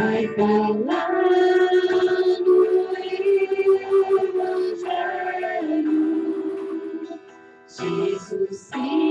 vai falar no Evangelho. Jesus Cristo,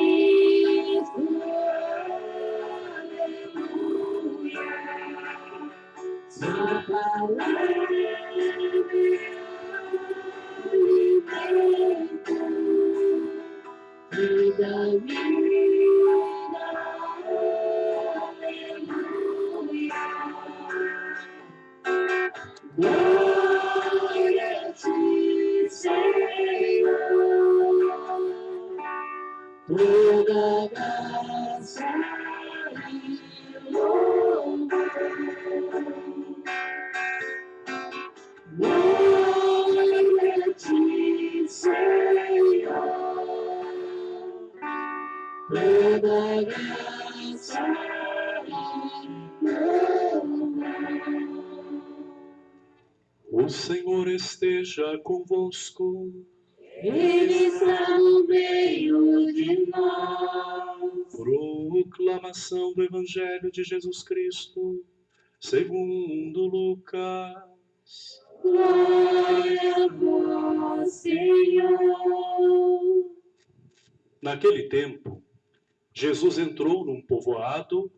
louvor. O Senhor esteja convosco. Ele está no meio de nós. Proclamação do Evangelho de Jesus Cristo, segundo Lucas. Glória a vós, Senhor. Naquele tempo, Jesus entrou num povoado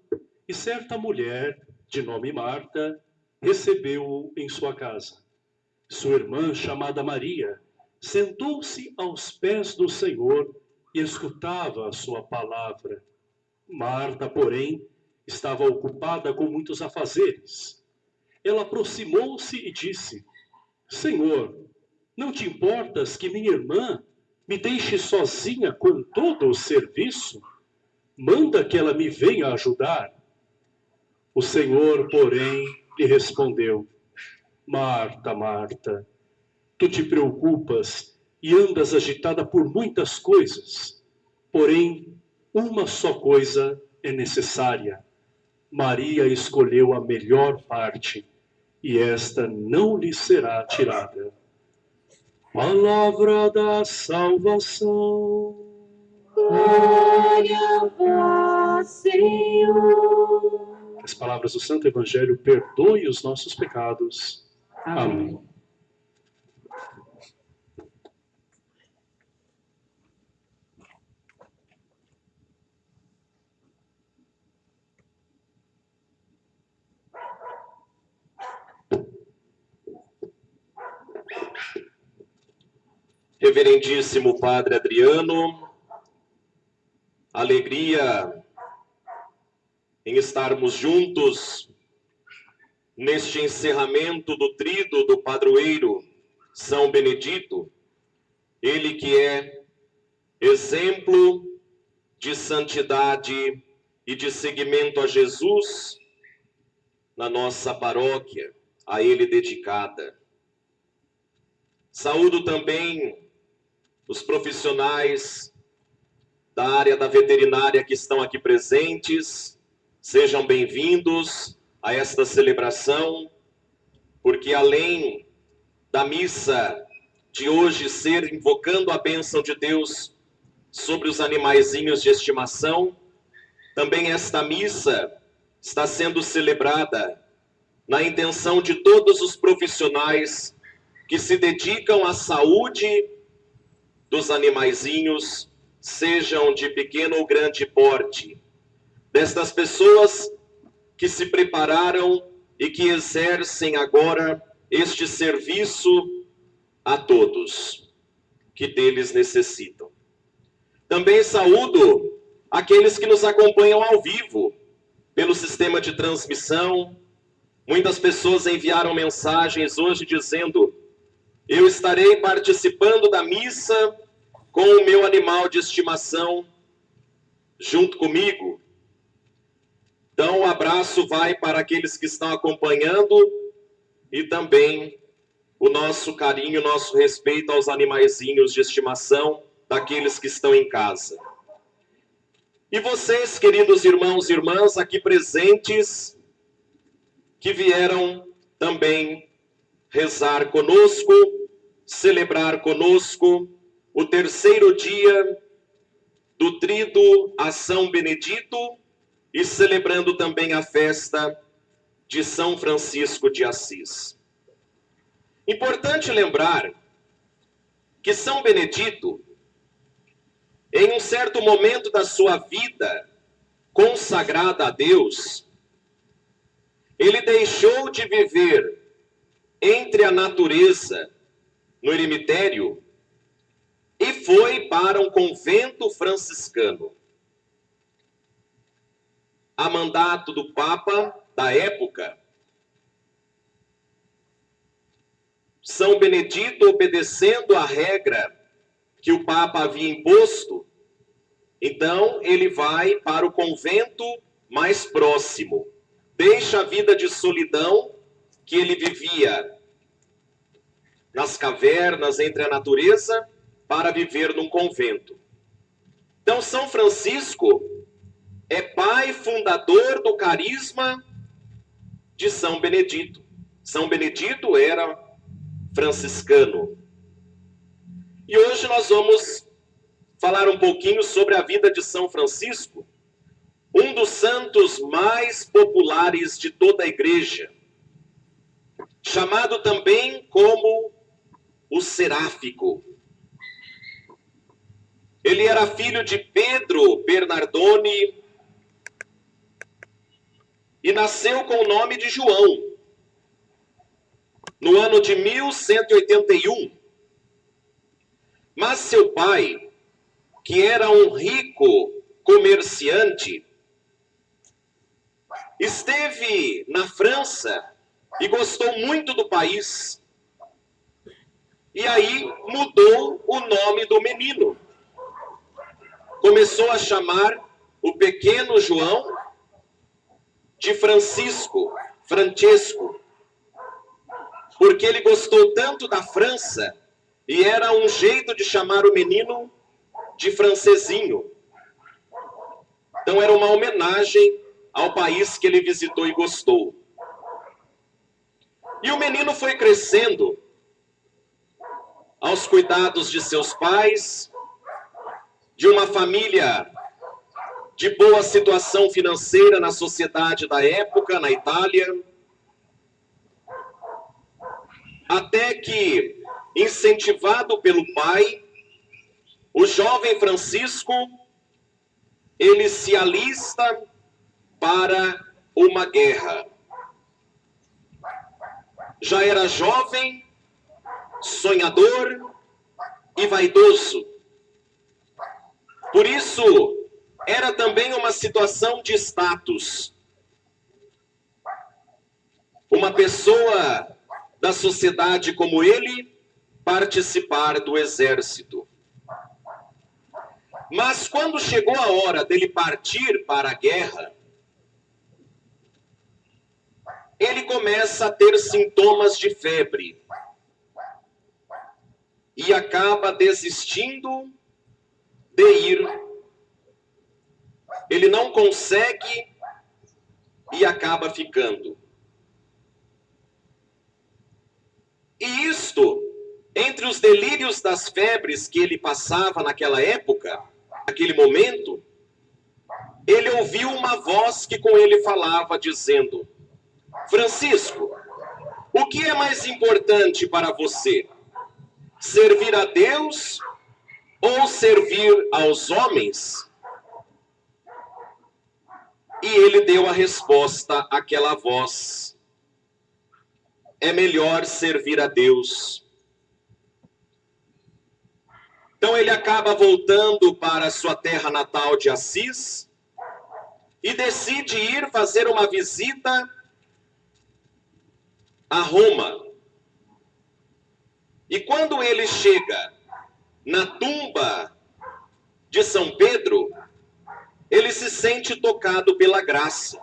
e certa mulher, de nome Marta, recebeu-o em sua casa. Sua irmã, chamada Maria, sentou-se aos pés do Senhor e escutava a sua palavra. Marta, porém, estava ocupada com muitos afazeres. Ela aproximou-se e disse: Senhor, não te importas que minha irmã me deixe sozinha com todo o serviço? Manda que ela me venha ajudar. O Senhor, porém, lhe respondeu: Marta, Marta, tu te preocupas e andas agitada por muitas coisas, porém, uma só coisa é necessária. Maria escolheu a melhor parte, e esta não lhe será tirada. Palavra da salvação. Glória a vós, Senhor. As palavras do Santo Evangelho perdoem os nossos pecados. Amém. Reverendíssimo Padre Adriano, alegria em estarmos juntos neste encerramento do trido do padroeiro São Benedito, ele que é exemplo de santidade e de seguimento a Jesus na nossa paróquia, a ele dedicada. Saúdo também os profissionais da área da veterinária que estão aqui presentes. Sejam bem-vindos a esta celebração, porque além da missa de hoje ser invocando a bênção de Deus sobre os animaizinhos de estimação, também esta missa está sendo celebrada na intenção de todos os profissionais que se dedicam à saúde dos animaizinhos, sejam de pequeno ou grande porte, destas pessoas que se prepararam e que exercem agora este serviço a todos que deles necessitam. Também saúdo aqueles que nos acompanham ao vivo pelo sistema de transmissão. Muitas pessoas enviaram mensagens hoje dizendo: Eu estarei participando da missa com o meu animal de estimação junto comigo. Então, o um abraço vai para aqueles que estão acompanhando e também o nosso carinho, nosso respeito aos animaizinhos de estimação daqueles que estão em casa. E vocês, queridos irmãos e irmãs aqui presentes, que vieram também rezar conosco, celebrar conosco o terceiro dia do trido a São Benedito e celebrando também a festa de São Francisco de Assis. Importante lembrar que São Benedito, em um certo momento da sua vida consagrada a Deus, ele deixou de viver entre a natureza no eremitério e foi para um convento franciscano. A mandato do Papa da época, São Benedito, obedecendo a regra que o Papa havia imposto, então ele vai para o convento mais próximo, deixa a vida de solidão que ele vivia nas cavernas entre a natureza para viver num convento. Então, São Francisco é pai fundador do carisma de São Benedito. São Benedito era franciscano. E hoje nós vamos falar um pouquinho sobre a vida de São Francisco, um dos santos mais populares de toda a igreja, chamado também como o Seráfico. Ele era filho de Pedro Bernardoni e nasceu com o nome de João, no ano de 1181. Mas seu pai, que era um rico comerciante, esteve na França e gostou muito do país. E aí mudou o nome do menino. Começou a chamar o pequeno João de Francisco, Francesco, porque ele gostou tanto da França e era um jeito de chamar o menino de francesinho. Então era uma homenagem ao país que ele visitou e gostou. E o menino foi crescendo aos cuidados de seus pais, de uma família de boa situação financeira na sociedade da época, na Itália, até que, incentivado pelo pai, o jovem Francisco, ele se alista para uma guerra. Já era jovem, sonhador e vaidoso. Por isso, era também uma situação de status. Uma pessoa da sociedade como ele participar do exército. Mas quando chegou a hora dele partir para a guerra, ele começa a ter sintomas de febre e acaba desistindo de ir ele não consegue e acaba ficando. E isto, entre os delírios das febres que ele passava naquela época, naquele momento, ele ouviu uma voz que com ele falava, dizendo: Francisco, o que é mais importante para você? Servir a Deus ou servir aos homens? E ele deu a resposta àquela voz: É melhor servir a Deus. Então ele acaba voltando para sua terra natal de Assis e decide ir fazer uma visita a Roma. E quando ele chega na tumba de São Pedro, ele se sente tocado pela graça.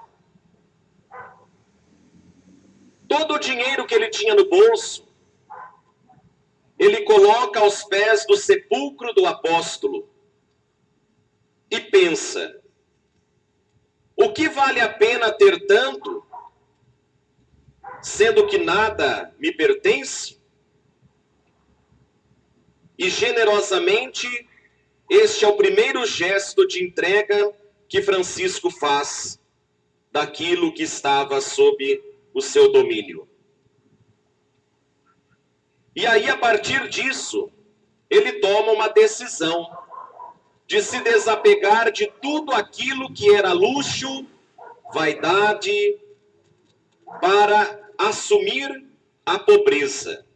Todo o dinheiro que ele tinha no bolso, ele coloca aos pés do sepulcro do apóstolo e pensa: o que vale a pena ter tanto, sendo que nada me pertence? E generosamente, este é o primeiro gesto de entrega que Francisco faz daquilo que estava sob o seu domínio. E aí, a partir disso, ele toma uma decisão de se desapegar de tudo aquilo que era luxo, vaidade, para assumir a pobreza.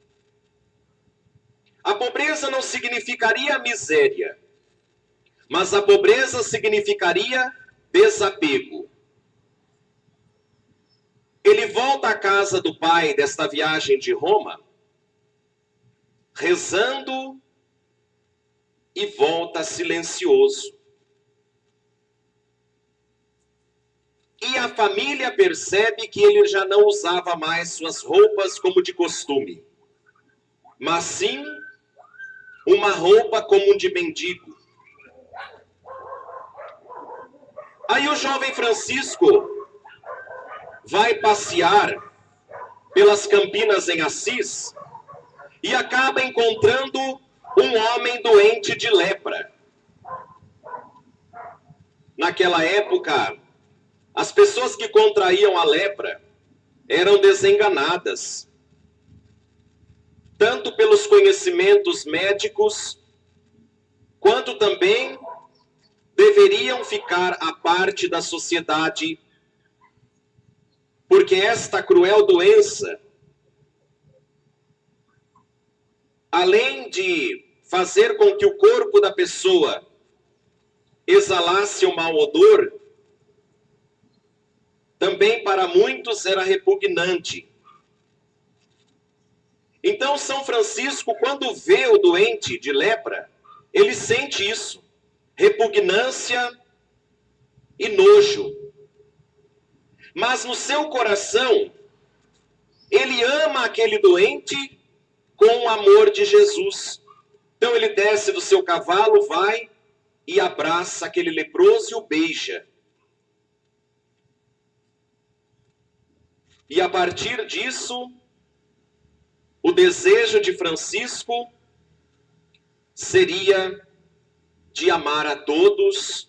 A pobreza não significaria miséria, mas a pobreza significaria desapego. Ele volta à casa do pai desta viagem de Roma, rezando e volta silencioso. E a família percebe que ele já não usava mais suas roupas como de costume, mas sim uma roupa como de mendigo. Aí o jovem Francisco vai passear pelas campinas em Assis e acaba encontrando um homem doente de lepra. Naquela época, as pessoas que contraíam a lepra eram desenganadas, tanto pelos conhecimentos médicos, quanto também deveriam ficar à parte da sociedade, porque esta cruel doença, além de fazer com que o corpo da pessoa exalasse um mau odor, também para muitos era repugnante. Então, São Francisco, quando vê o doente de lepra, ele sente isso: repugnância e nojo. Mas no seu coração, ele ama aquele doente com o amor de Jesus. Então ele desce do seu cavalo, vai e abraça aquele leproso e o beija. E a partir disso, o desejo de Francisco seria de amar a todos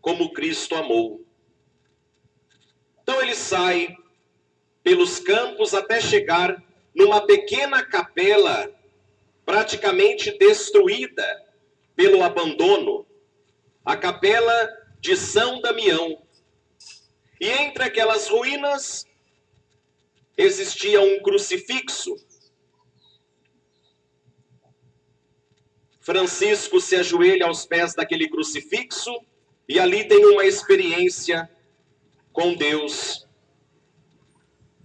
como Cristo amou. Então ele sai pelos campos até chegar numa pequena capela praticamente destruída pelo abandono, a capela de São Damião. E entre aquelas ruínas existia um crucifixo. Francisco se ajoelha aos pés daquele crucifixo e ali tem uma experiência com Deus.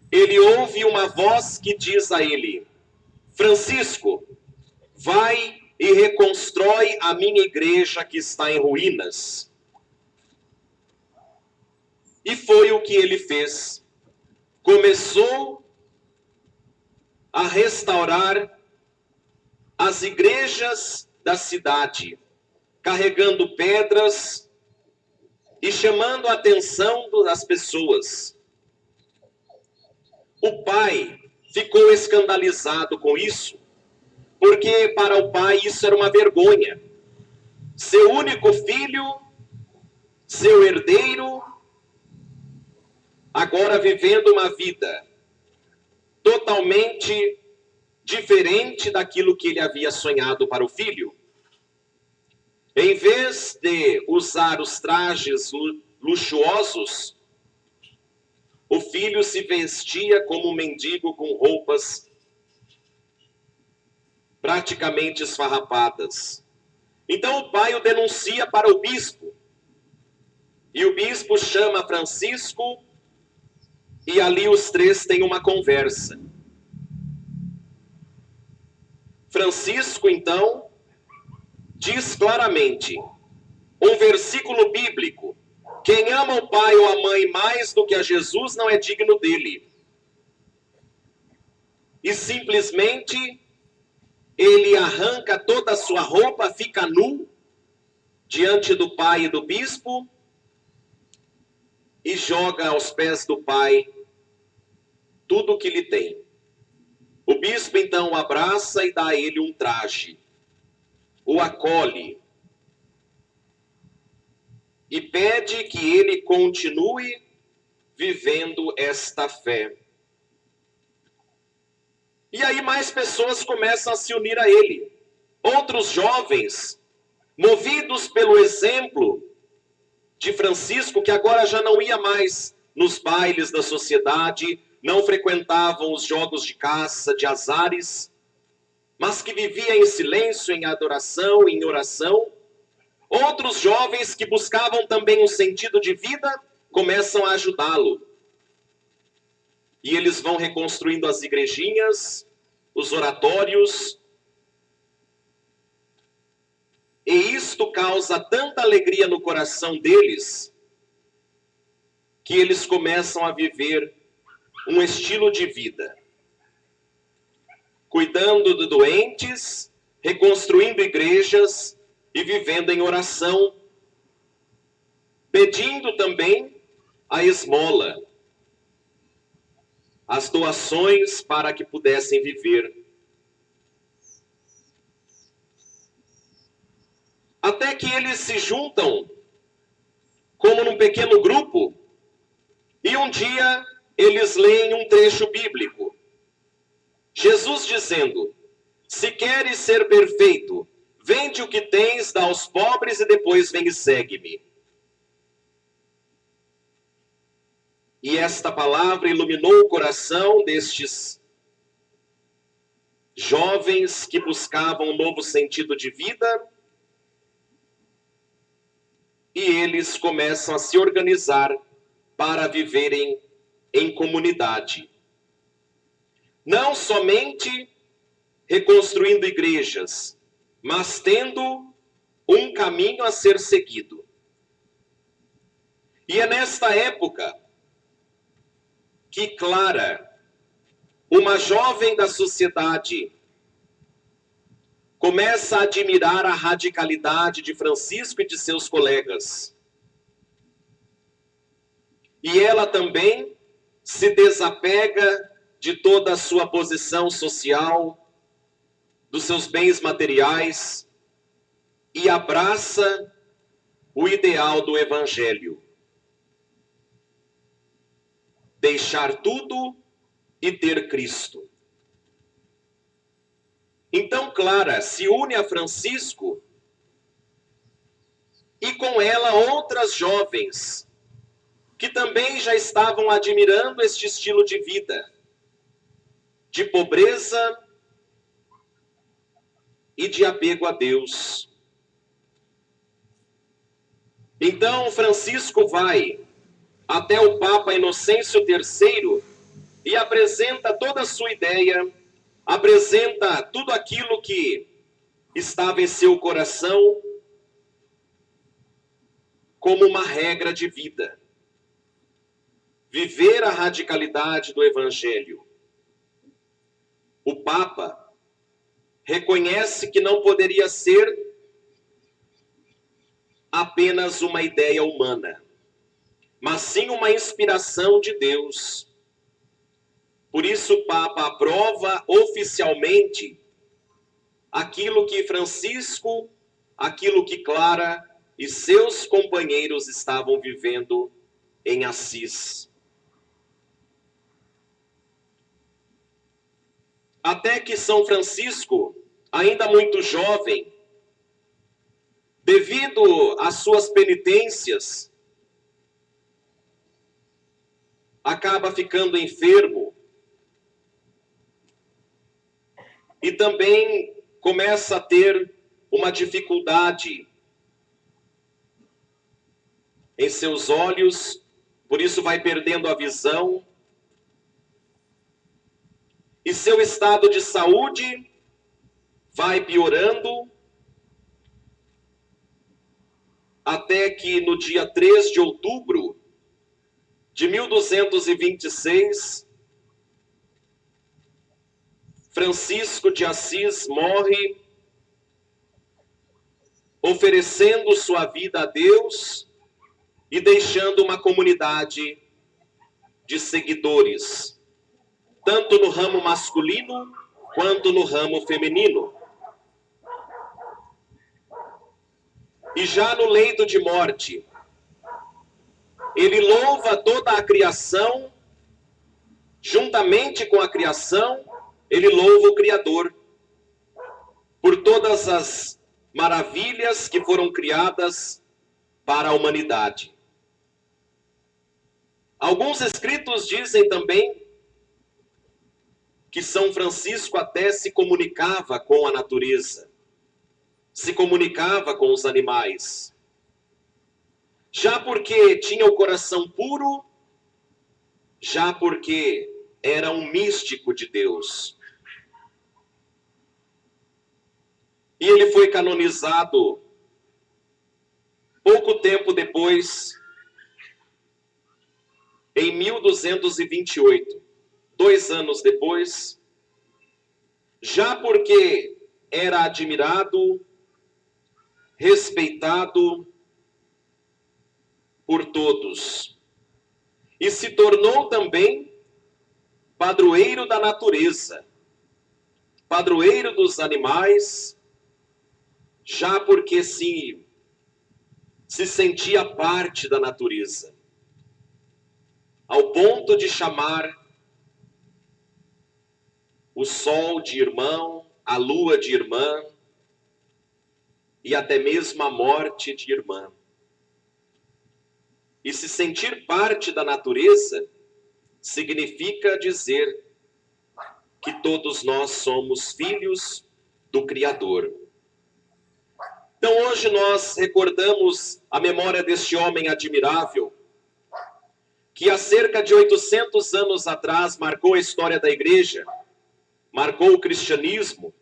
Ele ouve uma voz que diz a ele: Francisco, vai e reconstrói a minha igreja que está em ruínas. E foi o que ele fez começou a restaurar as igrejas da cidade, carregando pedras e chamando a atenção das pessoas. O pai ficou escandalizado com isso, porque para o pai isso era uma vergonha. Seu único filho, seu herdeiro, agora vivendo uma vida totalmente diferente daquilo que ele havia sonhado para o filho. Em vez de usar os trajes luxuosos, o filho se vestia como um mendigo com roupas praticamente esfarrapadas. Então o pai o denuncia para o bispo. E o bispo chama Francisco e ali os três têm uma conversa. Francisco, então, diz claramente, um versículo bíblico: quem ama o pai ou a mãe mais do que a Jesus não é digno dele. E simplesmente ele arranca toda a sua roupa, fica nu diante do pai e do bispo e joga aos pés do pai tudo o que lhe tem. O bispo então o abraça e dá a ele um traje, o acolhe e pede que ele continue vivendo esta fé. E aí mais pessoas começam a se unir a ele. Outros jovens, movidos pelo exemplo de Francisco, que agora já não ia mais nos bailes da sociedade, não frequentavam os jogos de caça, de azares, mas que vivia em silêncio, em adoração, em oração. Outros jovens que buscavam também um sentido de vida começam a ajudá-lo. E eles vão reconstruindo as igrejinhas, os oratórios. E isto causa tanta alegria no coração deles que eles começam a viver um estilo de vida cuidando de doentes, reconstruindo igrejas e vivendo em oração, pedindo também a esmola, as doações para que pudessem viver. Até que eles se juntam como num pequeno grupo e um dia eles leem um trecho bíblico. Jesus dizendo: Se queres ser perfeito, vende o que tens, dá aos pobres e depois vem e segue-me. E esta palavra iluminou o coração destes jovens que buscavam um novo sentido de vida. E eles começam a se organizar para viverem em comunidade não somente reconstruindo igrejas, mas tendo um caminho a ser seguido. E é nesta época que Clara, uma jovem da sociedade, começa a admirar a radicalidade de Francisco e de seus colegas. E ela também se desapega de toda a sua posição social, dos seus bens materiais e abraça o ideal do Evangelho. Deixar tudo e ter Cristo. Então, Clara se une a Francisco e com ela outras jovens que também já estavam admirando este estilo de vida de pobreza e de apego a Deus. Então Francisco vai até o Papa Inocêncio III e apresenta toda a sua ideia, apresenta tudo aquilo que estava em seu coração como uma regra de vida. Viver a radicalidade do Evangelho o Papa reconhece que não poderia ser apenas uma ideia humana, mas sim uma inspiração de Deus. Por isso, o Papa aprova oficialmente aquilo que Francisco, aquilo que Clara e seus companheiros estavam vivendo em Assis. Até que São Francisco, ainda muito jovem, devido às suas penitências, acaba ficando enfermo. E também começa a ter uma dificuldade em seus olhos, por isso vai perdendo a visão e seu estado de saúde vai piorando até que no dia 3 de outubro de 1226, Francisco de Assis morre oferecendo sua vida a Deus e deixando uma comunidade de seguidores tanto no ramo masculino quanto no ramo feminino. E já no leito de morte, ele louva toda a criação, juntamente com a criação, ele louva o Criador por todas as maravilhas que foram criadas para a humanidade. Alguns escritos dizem também que São Francisco até se comunicava com a natureza, se comunicava com os animais. Já porque tinha o coração puro, já porque era um místico de Deus. E ele foi canonizado pouco tempo depois, em 1228, dois anos depois, já porque era admirado, respeitado por todos, e se tornou também padroeiro da natureza, padroeiro dos animais, já porque se, se sentia parte da natureza, ao ponto de chamar o sol de irmão, a lua de irmã e até mesmo a morte de irmã. E se sentir parte da natureza significa dizer que todos nós somos filhos do Criador. Então hoje nós recordamos a memória deste homem admirável, que há cerca de 800 anos atrás marcou a história da igreja, marcou o cristianismo,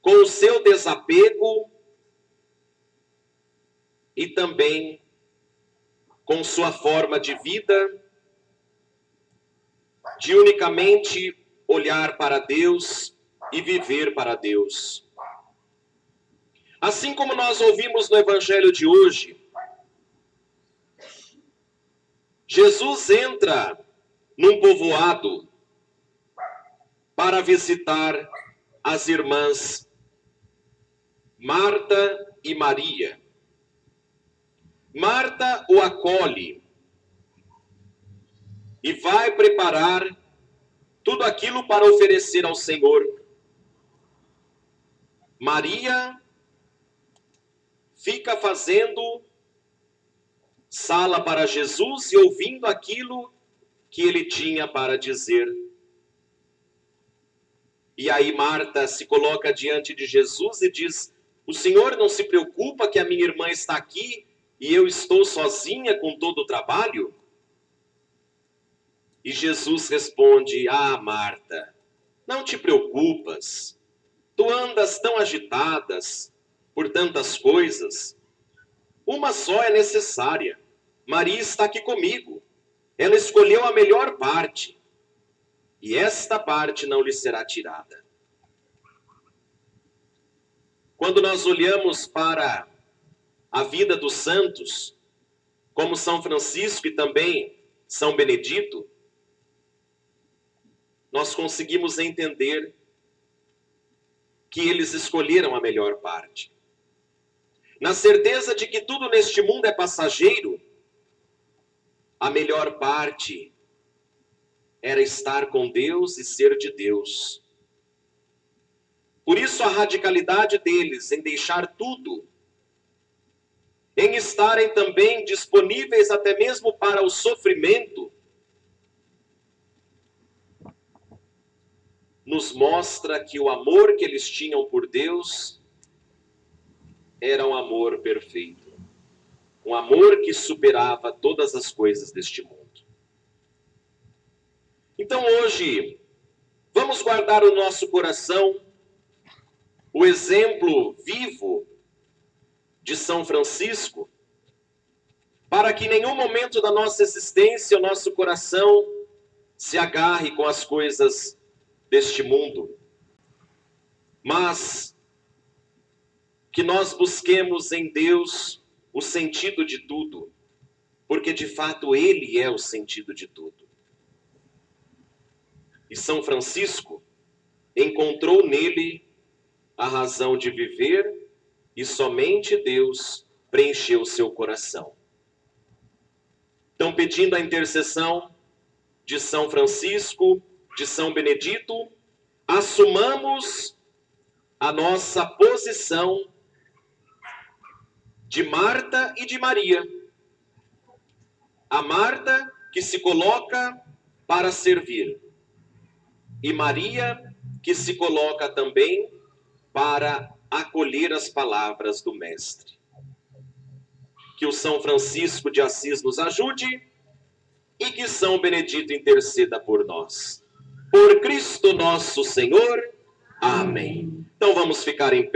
com o seu desapego e também com sua forma de vida, de unicamente olhar para Deus e viver para Deus. Assim como nós ouvimos no Evangelho de hoje, Jesus entra num povoado para visitar as irmãs Marta e Maria. Marta o acolhe e vai preparar tudo aquilo para oferecer ao Senhor. Maria fica fazendo sala para Jesus e ouvindo aquilo que ele tinha para dizer. E aí Marta se coloca diante de Jesus e diz: O Senhor não se preocupa que a minha irmã está aqui e eu estou sozinha com todo o trabalho? E Jesus responde: Ah, Marta, não te preocupas. Tu andas tão agitadas, por tantas coisas, uma só é necessária. Maria está aqui comigo. Ela escolheu a melhor parte, e esta parte não lhe será tirada. Quando nós olhamos para a vida dos santos, como São Francisco e também São Benedito, nós conseguimos entender que eles escolheram a melhor parte na certeza de que tudo neste mundo é passageiro, a melhor parte era estar com Deus e ser de Deus. Por isso a radicalidade deles em deixar tudo, em estarem também disponíveis até mesmo para o sofrimento, nos mostra que o amor que eles tinham por Deus era um amor perfeito. Um amor que superava todas as coisas deste mundo. Então hoje, vamos guardar o nosso coração o exemplo vivo de São Francisco, para que em nenhum momento da nossa existência o nosso coração se agarre com as coisas deste mundo, mas que nós busquemos em Deus o sentido de tudo, porque de fato Ele é o sentido de tudo. E São Francisco encontrou nele a razão de viver e somente Deus preencheu seu coração. Então, pedindo a intercessão de São Francisco, de São Benedito, assumamos a nossa posição de Marta e de Maria. A Marta que se coloca para servir, e Maria que se coloca também para acolher as palavras do Mestre. Que o São Francisco de Assis nos ajude e que São Benedito interceda por nós. Por Cristo nosso Senhor. Amém. Então vamos ficar em pé.